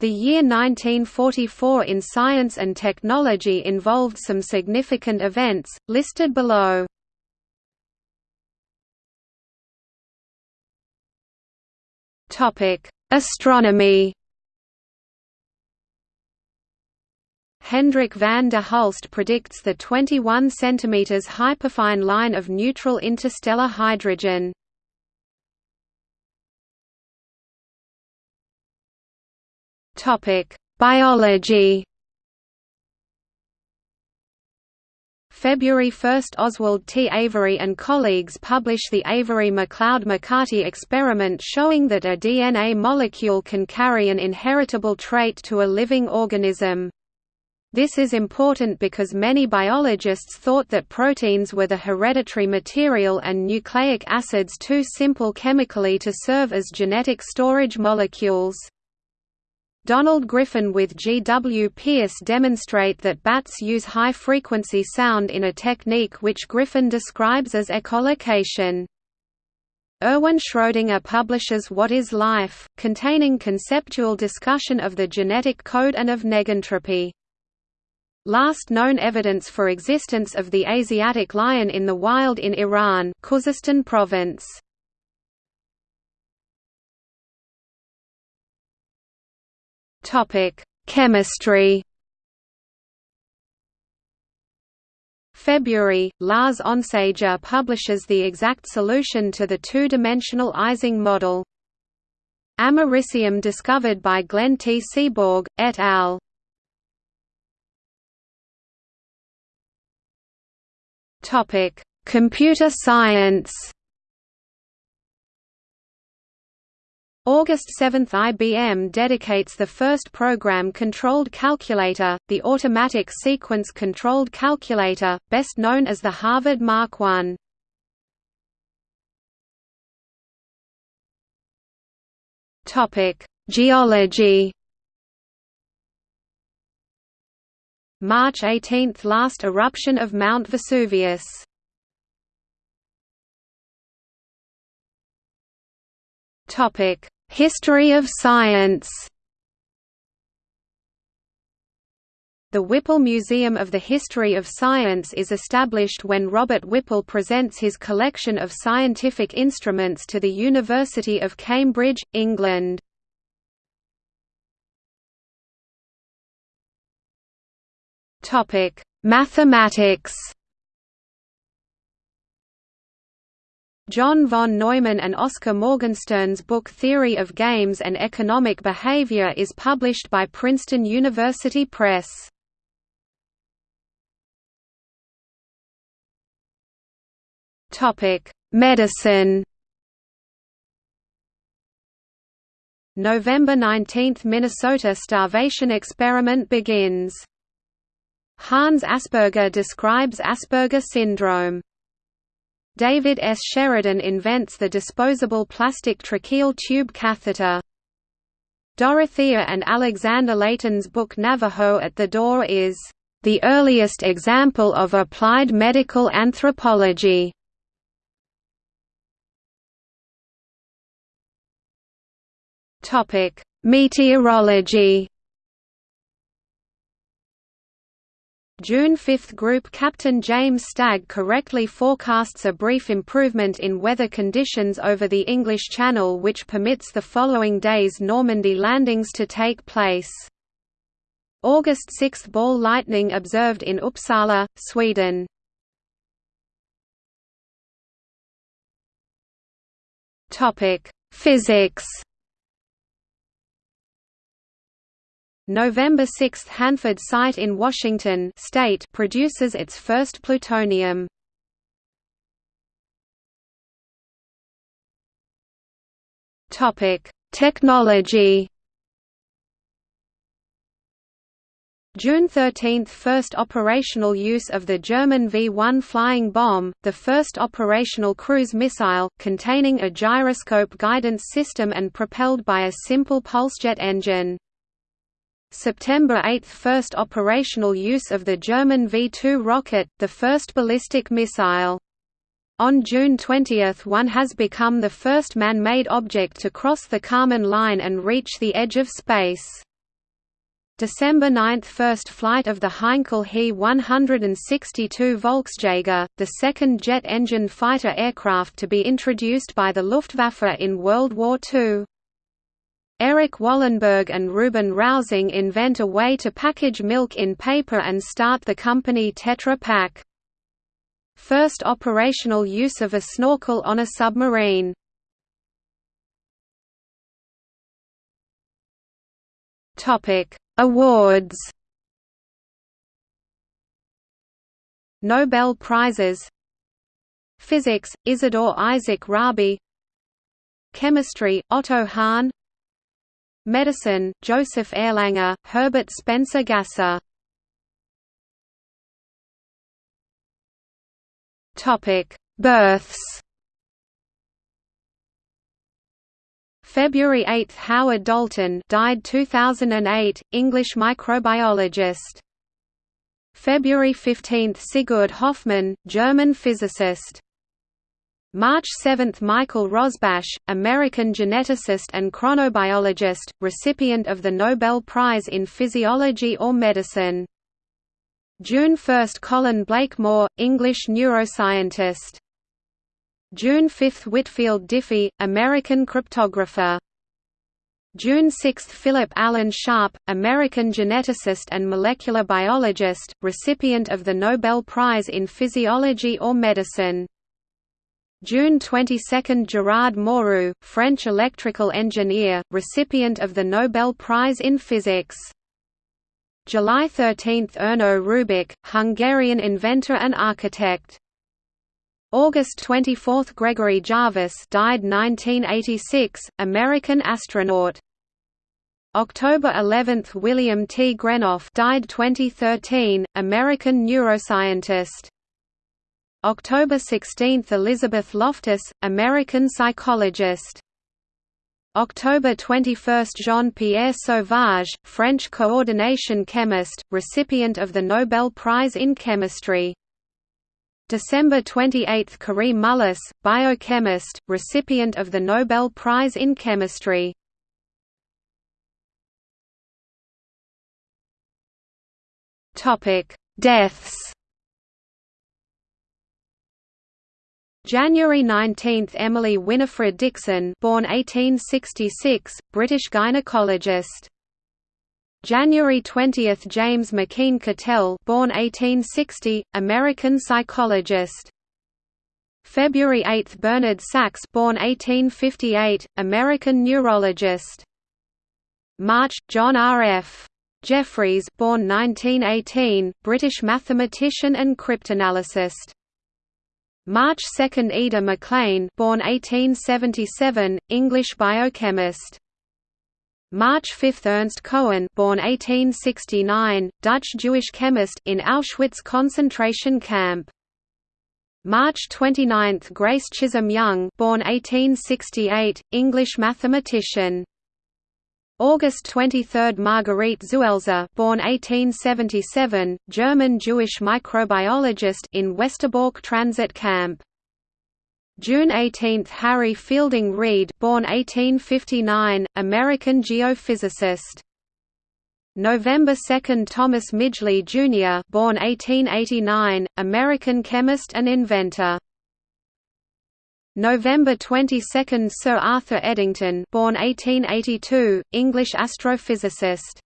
The year 1944 in science and technology involved some significant events, listed below. Astronomy Hendrik van der Hulst predicts the 21 cm hyperfine line of neutral interstellar hydrogen. Topic: Biology. February 1 – Oswald T. Avery and colleagues publish the Avery-MacLeod-McCarty experiment showing that a DNA molecule can carry an inheritable trait to a living organism. This is important because many biologists thought that proteins were the hereditary material and nucleic acids too simple chemically to serve as genetic storage molecules. Donald Griffin with G. W. Pierce demonstrate that bats use high-frequency sound in a technique which Griffin describes as echolocation. Erwin Schrödinger publishes What is Life, containing conceptual discussion of the genetic code and of negentropy. Last known evidence for existence of the Asiatic lion in the wild in Iran Khuzestan province. Topic: Chemistry. February, Lars Onsager publishes the exact solution to the two-dimensional Ising model. Americium discovered by Glenn T. Seaborg, et al. Computer science August 7 – IBM dedicates the first program-controlled calculator, the Automatic Sequence-Controlled Calculator, best known as the Harvard Mark I. Geology March 18 – Last eruption of Mount Vesuvius Topic History of science The Whipple Museum of the History of Science is established when Robert Whipple presents his collection of scientific instruments to the University of Cambridge, England. Mathematics John von Neumann and Oskar Morgenstern's book Theory of Games and Economic Behavior is published by Princeton University Press. Medicine November 19 – Minnesota starvation experiment begins. Hans Asperger describes Asperger syndrome. David S. Sheridan invents the disposable plastic tracheal tube catheter. Dorothea and Alexander Leighton's book Navajo at the Door is the earliest example of applied medical anthropology. Topic: Meteorology June 5 Group Captain James Stagg correctly forecasts a brief improvement in weather conditions over the English Channel which permits the following day's Normandy landings to take place. August 6 Ball lightning observed in Uppsala, Sweden. Physics November 6 Hanford site in Washington state produces its first plutonium. Topic: Technology. June 13 – First operational use of the German V-1 flying bomb, the first operational cruise missile, containing a gyroscope guidance system and propelled by a simple pulsejet engine. September 8 – First operational use of the German V-2 rocket, the first ballistic missile. On June 20 one has become the first man-made object to cross the Kármán line and reach the edge of space. December 9 – First flight of the Heinkel He 162 Volksjäger, the second jet-engined fighter aircraft to be introduced by the Luftwaffe in World War II. Erich Wallenberg and Ruben Rausing invent a way to package milk in paper and start the company Tetra Pak. First operational use of a snorkel on a submarine. Topic Awards Nobel Prizes Physics, Isidor Isaac Rabi Chemistry, Otto Hahn Medicine, Joseph Erlanger, Herbert Spencer Gasser Births February 8 – Howard Dalton died 2008, English microbiologist. February 15 – Sigurd Hofmann, German physicist. March 7 – Michael Rosbash, American geneticist and chronobiologist, recipient of the Nobel Prize in Physiology or Medicine. June 1 – Colin Blakemore, English neuroscientist. June 5 – Whitfield Diffie, American cryptographer. June 6 – Philip Allen Sharp, American geneticist and molecular biologist, recipient of the Nobel Prize in Physiology or Medicine. June 22 – Gerard Mourou, French electrical engineer, recipient of the Nobel Prize in Physics. July 13 – Erno Rubik, Hungarian inventor and architect. August 24 – Gregory Jarvis died 1986, American astronaut. October 11 – William T. Greenough died 2013, American neuroscientist. October 16 – Elizabeth Loftus, American psychologist. October 21 – Jean-Pierre Sauvage, French coordination chemist, recipient of the Nobel Prize in Chemistry. December 28 – Kary Mullis, biochemist, recipient of the Nobel Prize in Chemistry. Deaths January 19 – Emily Winifred Dixon born 1866, British gynecologist January 20 – James McKeen Cattell born 1860, American psychologist. February 8 – Bernard Sachs born 1858, American neurologist. March – John R. F. Jeffreys born 1918, British mathematician and cryptanalyst. March 2 – Ida Maclean born 1877, English biochemist. March 5 – Ernst Cohen born 1869, Dutch Jewish chemist in Auschwitz concentration camp. March 29 – Grace Chisholm Young born 1868, English mathematician. August 23 – Marguerite Zuelzer born 1877, German Jewish microbiologist in Westerbork transit camp. June 18 – Harry Fielding Reid born 1859, American geophysicist. November 2 – Thomas Midgley, Jr. born 1889, American chemist and inventor. November 22 – Sir Arthur Eddington born 1882, English astrophysicist.